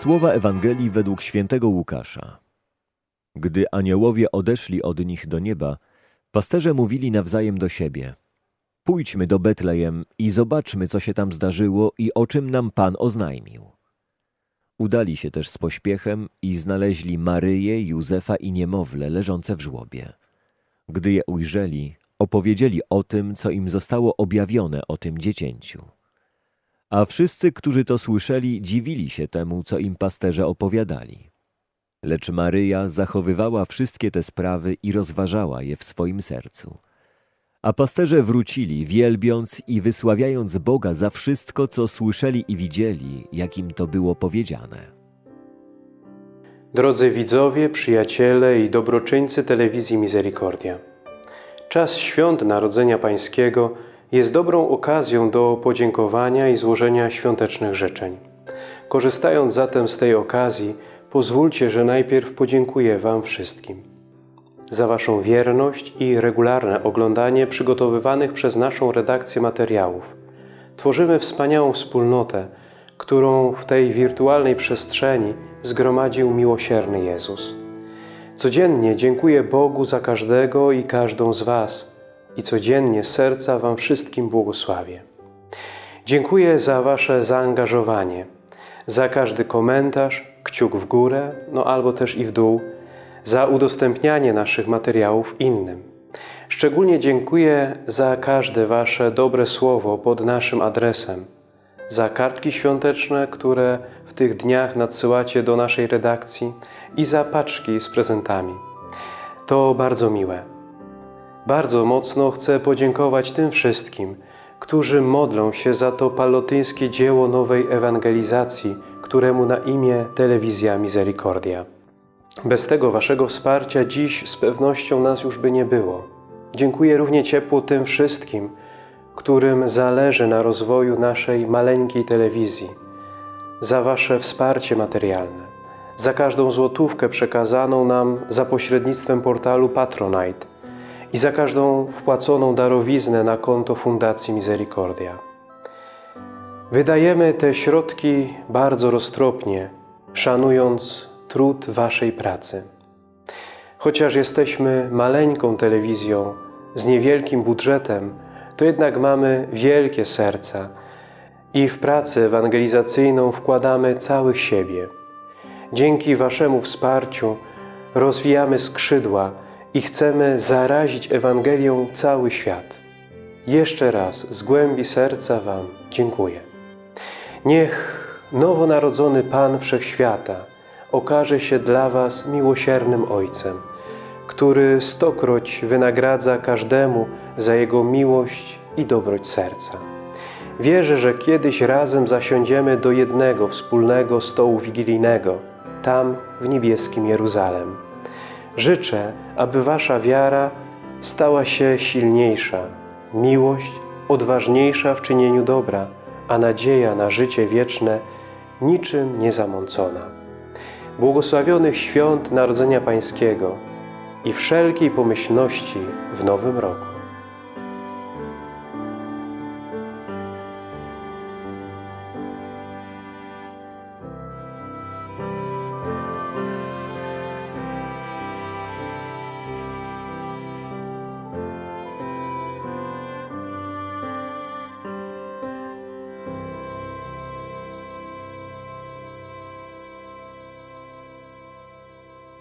Słowa Ewangelii według świętego Łukasza. Gdy aniołowie odeszli od nich do nieba, pasterze mówili nawzajem do siebie: Pójdźmy do Betlejem i zobaczmy, co się tam zdarzyło i o czym nam Pan oznajmił. Udali się też z pośpiechem i znaleźli Maryję, Józefa i niemowlę leżące w żłobie. Gdy je ujrzeli, opowiedzieli o tym, co im zostało objawione o tym dziecięciu. A wszyscy, którzy to słyszeli, dziwili się temu, co im pasterze opowiadali. Lecz Maryja zachowywała wszystkie te sprawy i rozważała je w swoim sercu. A pasterze wrócili, wielbiąc i wysławiając Boga za wszystko, co słyszeli i widzieli, jak im to było powiedziane. Drodzy widzowie, przyjaciele i dobroczyńcy telewizji Misericordia. Czas świąt Narodzenia Pańskiego jest dobrą okazją do podziękowania i złożenia świątecznych życzeń. Korzystając zatem z tej okazji, pozwólcie, że najpierw podziękuję Wam wszystkim za Waszą wierność i regularne oglądanie przygotowywanych przez naszą redakcję materiałów. Tworzymy wspaniałą wspólnotę, którą w tej wirtualnej przestrzeni zgromadził miłosierny Jezus. Codziennie dziękuję Bogu za każdego i każdą z Was i codziennie serca Wam wszystkim błogosławię. Dziękuję za Wasze zaangażowanie, za każdy komentarz, kciuk w górę, no albo też i w dół, za udostępnianie naszych materiałów innym. Szczególnie dziękuję za każde Wasze dobre słowo pod naszym adresem, za kartki świąteczne, które w tych dniach nadsyłacie do naszej redakcji i za paczki z prezentami. To bardzo miłe. Bardzo mocno chcę podziękować tym wszystkim, którzy modlą się za to palotyńskie dzieło nowej ewangelizacji, któremu na imię Telewizja Misericordia. Bez tego Waszego wsparcia dziś z pewnością nas już by nie było. Dziękuję równie ciepło tym wszystkim, którym zależy na rozwoju naszej maleńkiej telewizji, za Wasze wsparcie materialne, za każdą złotówkę przekazaną nam za pośrednictwem portalu Patronite i za każdą wpłaconą darowiznę na konto Fundacji Misericordia. Wydajemy te środki bardzo roztropnie, szanując trud Waszej pracy. Chociaż jesteśmy maleńką telewizją z niewielkim budżetem, to jednak mamy wielkie serca i w pracę ewangelizacyjną wkładamy całych siebie. Dzięki Waszemu wsparciu rozwijamy skrzydła i chcemy zarazić Ewangelią cały świat. Jeszcze raz z głębi serca Wam dziękuję. Niech nowonarodzony Pan Wszechświata okaże się dla Was miłosiernym Ojcem, który stokroć wynagradza każdemu za Jego miłość i dobroć serca. Wierzę, że kiedyś razem zasiądziemy do jednego wspólnego stołu wigilijnego, tam w niebieskim Jeruzalem. Życzę, aby Wasza wiara stała się silniejsza, miłość odważniejsza w czynieniu dobra, a nadzieja na życie wieczne niczym niezamącona. Błogosławionych świąt Narodzenia Pańskiego i wszelkiej pomyślności w Nowym Roku.